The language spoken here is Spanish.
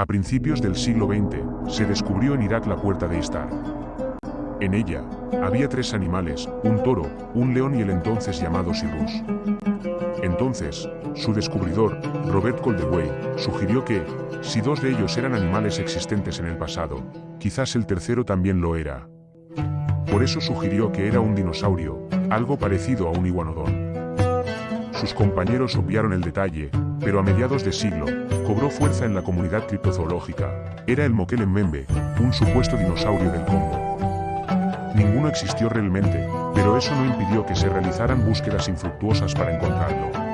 A principios del siglo XX, se descubrió en Irak la puerta de Istar. En ella, había tres animales, un toro, un león y el entonces llamado Sirrus. Entonces, su descubridor, Robert Coldewey, sugirió que, si dos de ellos eran animales existentes en el pasado, quizás el tercero también lo era. Por eso sugirió que era un dinosaurio, algo parecido a un iguanodón. Sus compañeros obviaron el detalle, pero a mediados de siglo, cobró fuerza en la comunidad criptozoológica. Era el Mokelem un supuesto dinosaurio del Congo. Ninguno existió realmente, pero eso no impidió que se realizaran búsquedas infructuosas para encontrarlo.